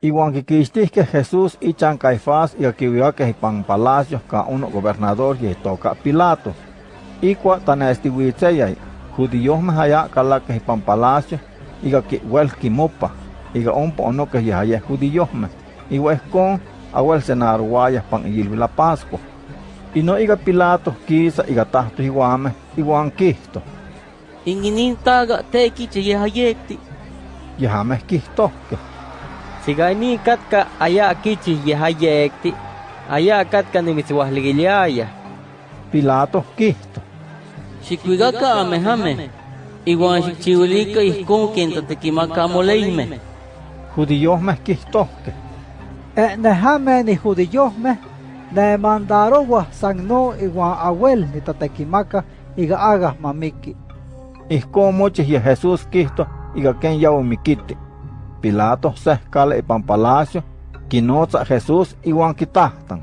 Iguan que Jesús y Chan Caifás y que pan palacio ka uno gobernador y toca Pilato. Y cua tanestihuitzeyay, judíos me haya que pan palacio y que huel kimopa. Y que un pono que ya haya judíos me. Y con awel senar guayas pan y la Pascua. Y no iga Pilato quisa iga tahto iguame iguan kisto. Inginin taga teki che yehayekti. Yehame kisto que. Sigani katka aya kichi yehayekti. Aya katka nimitziwahligiliaya. Pilato kisto. Xikuigaka amehame. Iguan xikchiwilika ihkon ken tatekimaka moleime. Judíos me kisto que. Eh, nehame ni judíos me. Ne mandarowa sangno iguan abuel ni tatekimaka iga aga mamiki. Ihkon mochis y Jesús kisto iga ken yawo mikiti. Pilato sehkale ipan palacio, kinotza Jesús iwan kitahtan.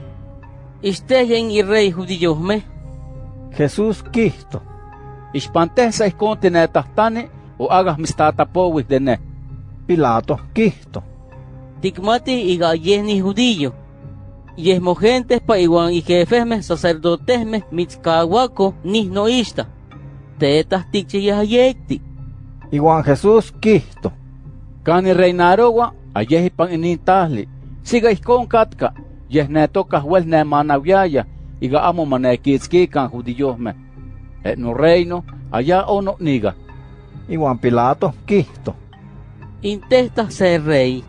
Isteyen y rey judíos me. Jesús kisto. Ispantesa ihkon tinetahtane o agas mistatapowis de ne. Pilato kisto. Tikmati iga yehni judío. Yesmo gentes pa iguan y jefesme sacerdotesme mitzkahuaco nisno ista. Tetas tikche yahayekti. Iguan Jesús kisto. Kani reinarowa ayehi pan inintahli. Siga ihkon katka. Yehnetoka huel ne manaviaya. Iga amo manekitzkikan judíosme. Et no reino allá ono niga. Iguan Pilato kisto. Intesta ser rey.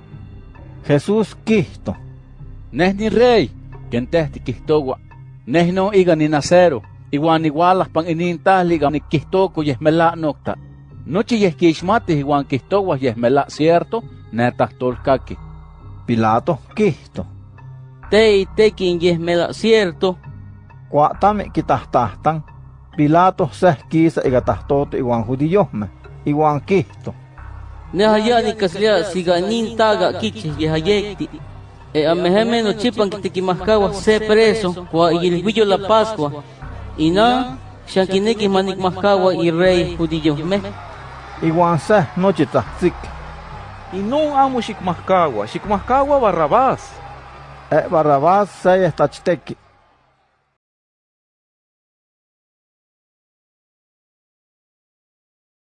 Jesús kisto. Neh ni rey. Ken tehti kihtowa. Neh no iga ni nacero. Iguan igualas pan inintahli iga ni kihtoko yehmela nokta. Noche yesquishmati iguan kihtowa yehmela cierto. Netas tolkaki. Pilato kisto. Te y tekin yehmela cierto. Kuatame kitahtahtan. Pilato seh kisa iga tahtoto iguan judíosme. Iguan kisto. Nehayani kaslia siganin taga kiche yehayekti. E ameheme no chipan kitikimaskawa se preso kwa ilhuillo la Pascua. Y na shankineki manikmaskawa y rey judíos me. Iguan seh noche tahzik. Y no amo Shikmascawa, Shikmascawa Barrabás. E Barrabás seh estachteki.